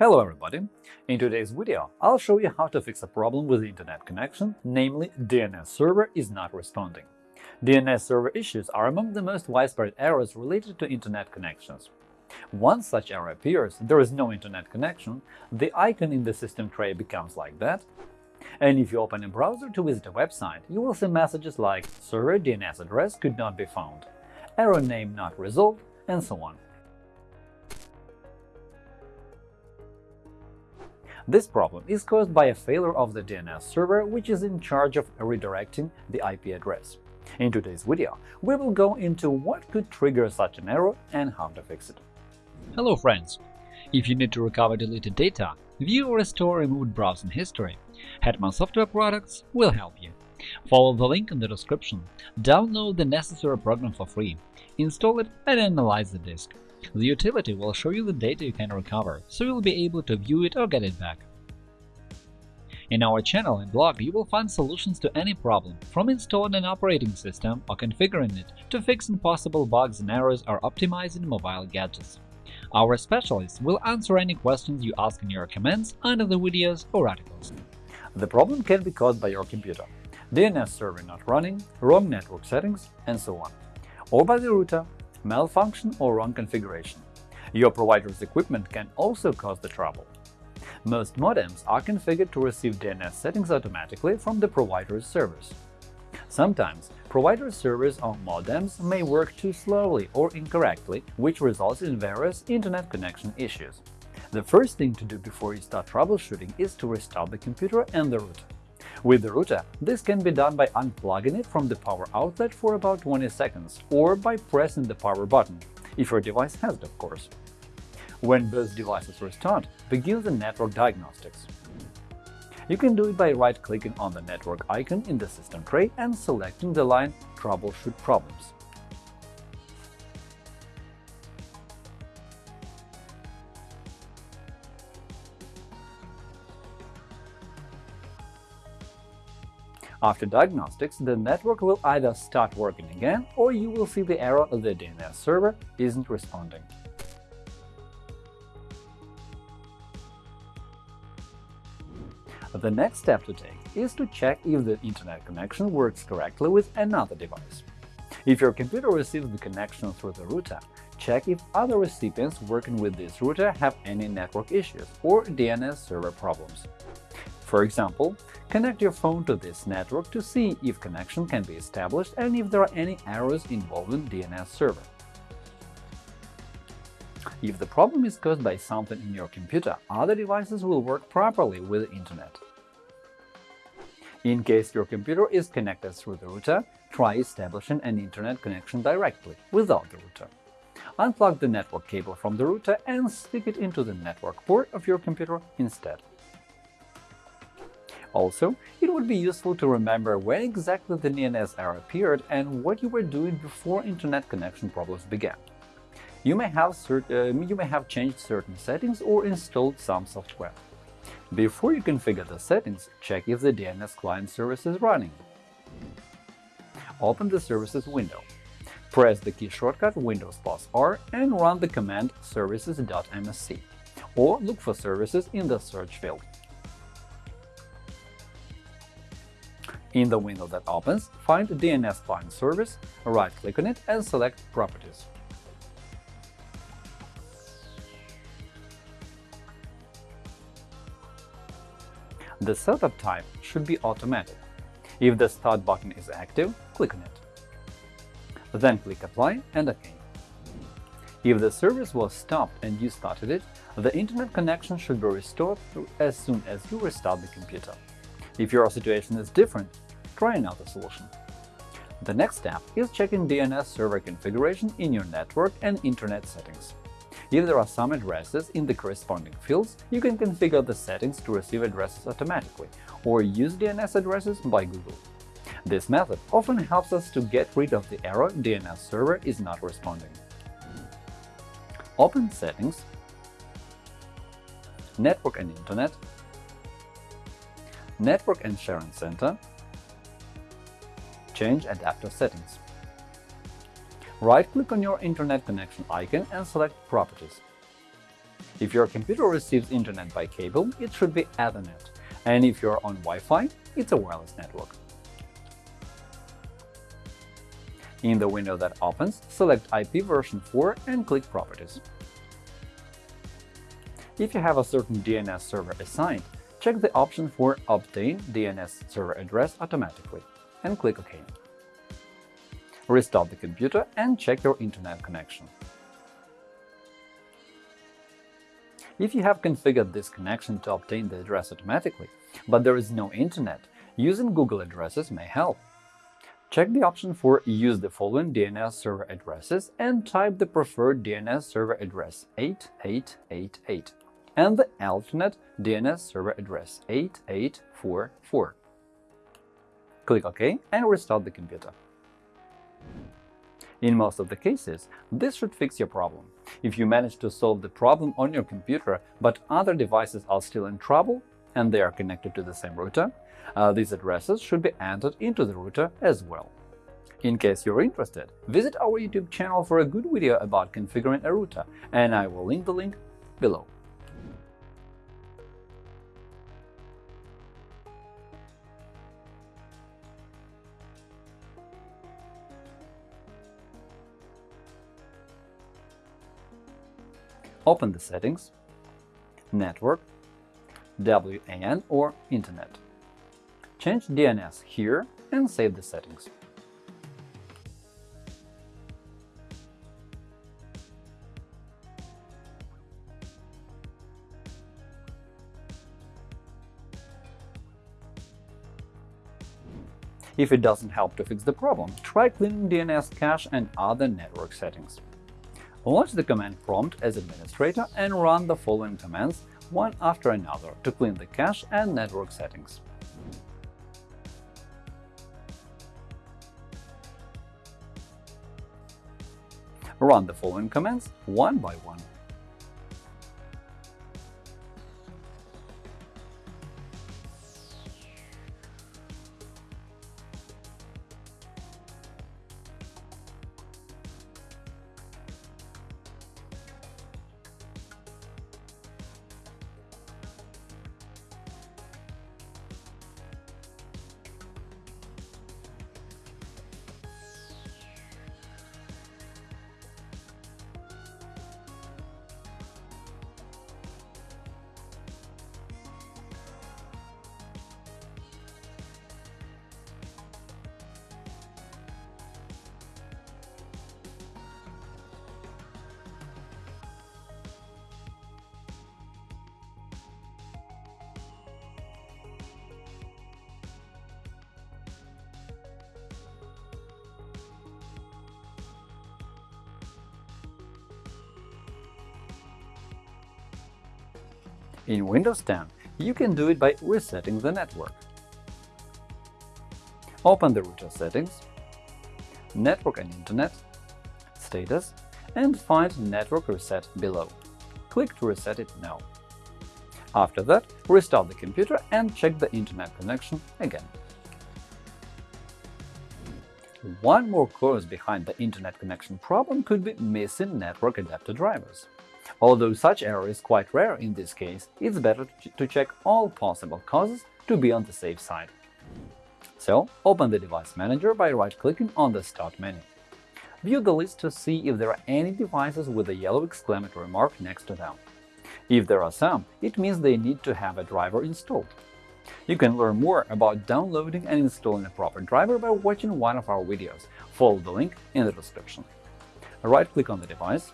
Hello everybody! In today's video, I'll show you how to fix a problem with the internet connection, namely DNS server is not responding. DNS server issues are among the most widespread errors related to internet connections. Once such error appears, there is no internet connection, the icon in the system tray becomes like that, and if you open a browser to visit a website, you will see messages like “server DNS address could not be found”, “error name not resolved”, and so on. This problem is caused by a failure of the DNS server, which is in charge of redirecting the IP address. In today's video, we will go into what could trigger such an error and how to fix it. Hello friends! If you need to recover deleted data, view or restore removed browsing history, Hetman Software Products will help you. Follow the link in the description, download the necessary program for free, install it and analyze the disk. The utility will show you the data you can recover, so you'll be able to view it or get it back. In our channel and blog, you will find solutions to any problem, from installing an operating system or configuring it to fixing possible bugs and errors or optimizing mobile gadgets. Our specialists will answer any questions you ask in your comments under the videos or articles. The problem can be caused by your computer, DNS server not running, wrong network settings, and so on, or by the router, malfunction or wrong configuration. Your provider's equipment can also cause the trouble. Most modems are configured to receive DNS settings automatically from the provider's servers. Sometimes provider servers on modems may work too slowly or incorrectly, which results in various internet connection issues. The first thing to do before you start troubleshooting is to restart the computer and the router. With the router, this can be done by unplugging it from the power outlet for about 20 seconds or by pressing the power button, if your device has it, of course. When both devices restart, begin the network diagnostics. You can do it by right-clicking on the network icon in the system tray and selecting the line Troubleshoot problems. After diagnostics, the network will either start working again or you will see the error the DNS server isn't responding. The next step to take is to check if the Internet connection works correctly with another device. If your computer receives the connection through the router, check if other recipients working with this router have any network issues or DNS server problems. For example, connect your phone to this network to see if connection can be established and if there are any errors involving DNS server. If the problem is caused by something in your computer, other devices will work properly with the Internet. In case your computer is connected through the router, try establishing an Internet connection directly, without the router. Unplug the network cable from the router and stick it into the network port of your computer instead. Also, it would be useful to remember when exactly the DNS error appeared and what you were doing before Internet connection problems began. You may have, uh, you may have changed certain settings or installed some software. Before you configure the settings, check if the DNS client service is running. Open the Services window. Press the key shortcut Windows plus R and run the command services.msc, or look for services in the search field. In the window that opens, find DNS Client Service, right-click on it and select Properties. The setup type should be automatic. If the Start button is active, click on it. Then click Apply and OK. If the service was stopped and you started it, the Internet connection should be restored as soon as you restart the computer. If your situation is different, try another solution. The next step is checking DNS server configuration in your network and Internet settings. If there are some addresses in the corresponding fields, you can configure the settings to receive addresses automatically or use DNS addresses by Google. This method often helps us to get rid of the error DNS server is not responding. Open Settings, Network and Internet, Network and Sharing Center, change adapter settings. Right-click on your Internet connection icon and select Properties. If your computer receives internet by cable, it should be Ethernet, and if you're on Wi-Fi, it's a wireless network. In the window that opens, select IP version 4 and click Properties. If you have a certain DNS server assigned, check the option for Obtain DNS server address automatically and click OK. Restart the computer and check your internet connection. If you have configured this connection to obtain the address automatically, but there is no internet, using Google addresses may help. Check the option for Use the following DNS server addresses and type the preferred DNS server address 8888 and the alternate DNS server address 8844. Click OK and restart the computer. In most of the cases, this should fix your problem. If you manage to solve the problem on your computer, but other devices are still in trouble and they are connected to the same router, uh, these addresses should be entered into the router as well. In case you're interested, visit our YouTube channel for a good video about configuring a router, and I will link the link below. Open the settings, Network, WAN or Internet. Change DNS here and save the settings. If it doesn't help to fix the problem, try cleaning DNS cache and other network settings. Launch the command prompt as administrator and run the following commands one after another to clean the cache and network settings. Run the following commands one by one. In Windows 10, you can do it by resetting the network. Open the router settings, Network and Internet, Status, and find Network Reset below. Click to reset it now. After that, restart the computer and check the Internet connection again. One more cause behind the Internet connection problem could be missing network adapter drivers. Although such error is quite rare in this case, it's better to check all possible causes to be on the safe side. So, open the Device Manager by right-clicking on the Start menu. View the list to see if there are any devices with a yellow exclamatory mark next to them. If there are some, it means they need to have a driver installed. You can learn more about downloading and installing a proper driver by watching one of our videos. Follow the link in the description. Right-click on the device,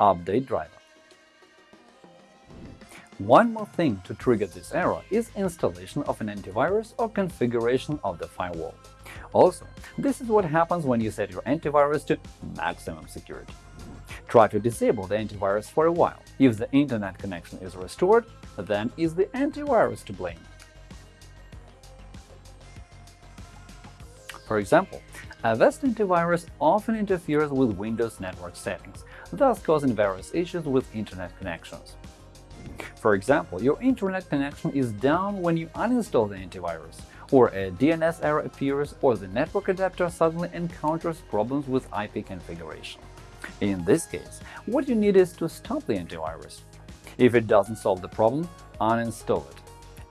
Update driver. One more thing to trigger this error is installation of an antivirus or configuration of the firewall. Also, this is what happens when you set your antivirus to maximum security. Try to disable the antivirus for a while. If the internet connection is restored, then is the antivirus to blame. For example, a Avast antivirus often interferes with Windows network settings, thus causing various issues with Internet connections. For example, your Internet connection is down when you uninstall the antivirus, or a DNS error appears, or the network adapter suddenly encounters problems with IP configuration. In this case, what you need is to stop the antivirus. If it doesn't solve the problem, uninstall it.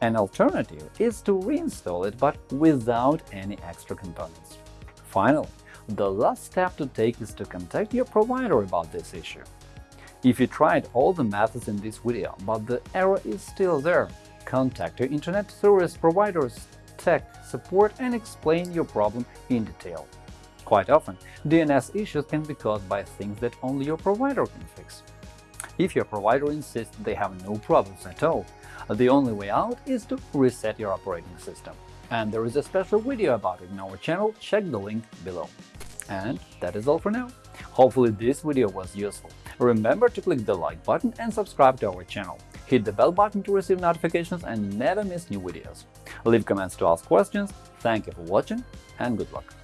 An alternative is to reinstall it, but without any extra components. Finally, the last step to take is to contact your provider about this issue. If you tried all the methods in this video, but the error is still there, contact your Internet service provider's tech support and explain your problem in detail. Quite often, DNS issues can be caused by things that only your provider can fix. If your provider insists they have no problems at all, the only way out is to reset your operating system. And there is a special video about it in our channel, check the link below. And that is all for now. Hopefully this video was useful. Remember to click the like button and subscribe to our channel. Hit the bell button to receive notifications and never miss new videos. Leave comments to ask questions. Thank you for watching and good luck!